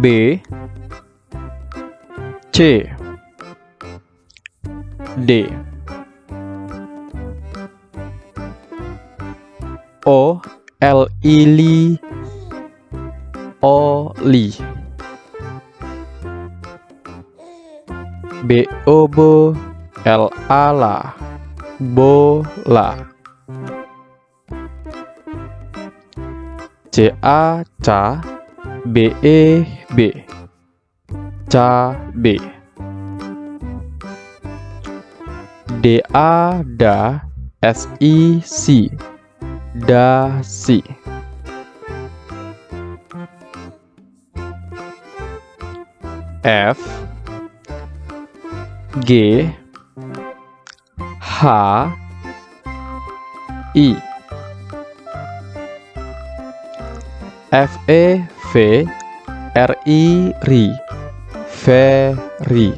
B C D. O L I Li O Li B O Bo L A La Bola. C A Ca B E B. Cabe D A Da S I Si Dasi F. G. H. I. F E V R I RI Ferry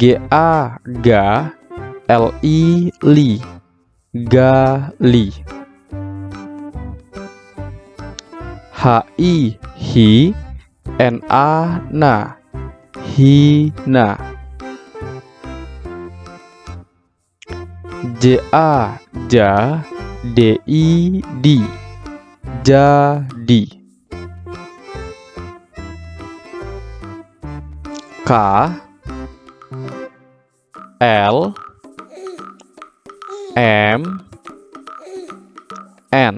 G A Ga L I Li Gali H I Hi N A Na Hina J A Ja D I D Jadi K L M N.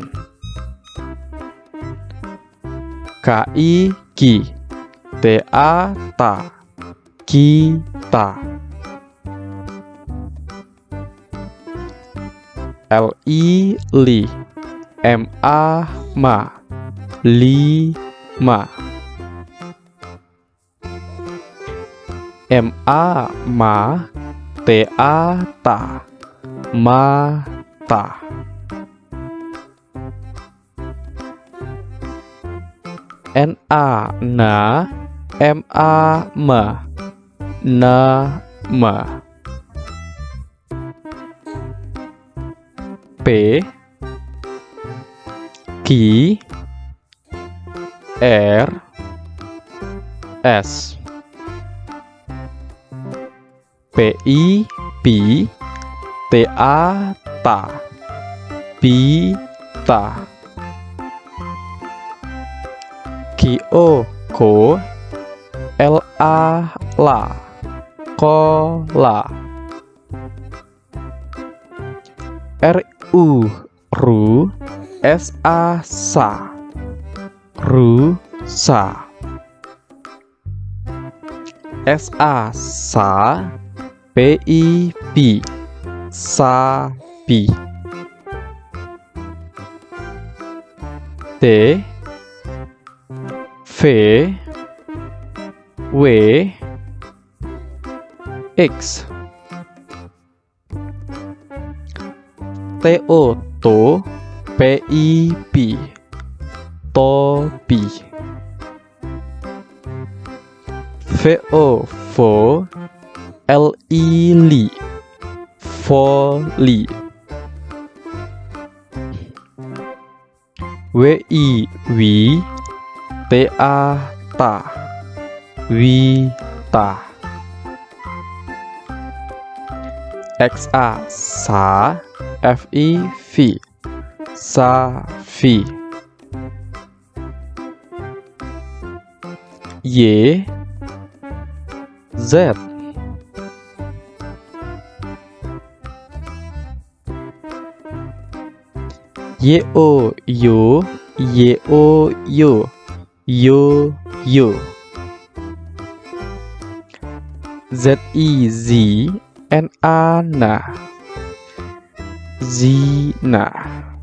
K I Ki T A Ta Kita L I Li M A Lima M A. Ma. T A. Ta Mata N A. Na M A. Ma Nama P Q R S. P I P T A Ta Pita Q O Ko L A La Kola R U Ru S A Sa Rusa. S A Sa P I P Sapi. T V W X. T O To P I P Topi. Vo I Li Voli W I Wi T A Ta Wita X A Sa F I V Safi Y Z. Y O Yo. Y O Yo. Yo Yo. Z I Z. N A Na Zina